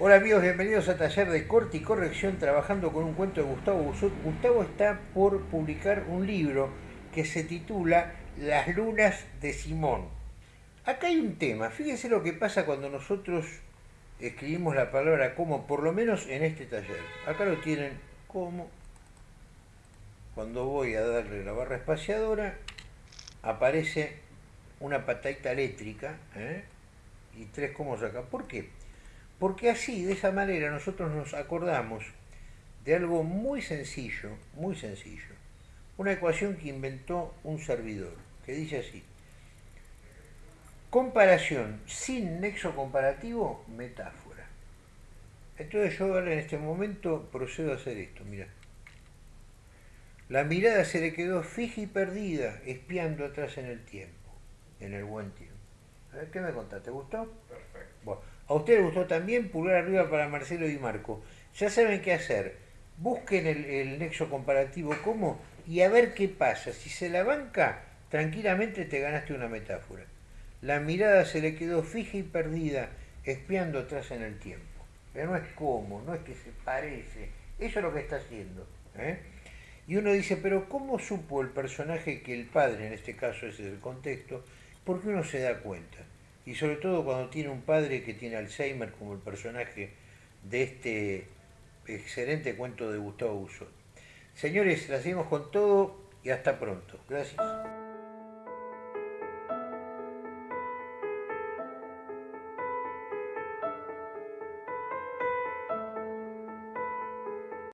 Hola amigos, bienvenidos a Taller de Corte y Corrección trabajando con un cuento de Gustavo Busot. Gustavo está por publicar un libro que se titula Las lunas de Simón. Acá hay un tema, fíjense lo que pasa cuando nosotros escribimos la palabra como, por lo menos en este taller. Acá lo tienen como, cuando voy a darle la barra espaciadora, aparece una patadita eléctrica ¿eh? y tres comos acá. ¿Por qué? Porque así, de esa manera, nosotros nos acordamos de algo muy sencillo, muy sencillo. Una ecuación que inventó un servidor, que dice así. Comparación sin nexo comparativo, metáfora. Entonces yo ahora en este momento procedo a hacer esto, mira. La mirada se le quedó fija y perdida, espiando atrás en el tiempo, en el buen tiempo. A ver, ¿qué me contaste? ¿Te gustó? Perfecto. Bueno, a usted le gustó también, pulgar arriba para Marcelo y Marco. Ya saben qué hacer. Busquen el, el nexo comparativo como y a ver qué pasa. Si se la banca, tranquilamente te ganaste una metáfora. La mirada se le quedó fija y perdida, espiando atrás en el tiempo. Pero no es como, no es que se parece. Eso es lo que está haciendo. ¿eh? Y uno dice, pero ¿cómo supo el personaje que el padre, en este caso ese es el contexto, porque uno se da cuenta? Y sobre todo cuando tiene un padre que tiene Alzheimer como el personaje de este excelente cuento de Gustavo Busot. Señores, la seguimos con todo y hasta pronto. Gracias.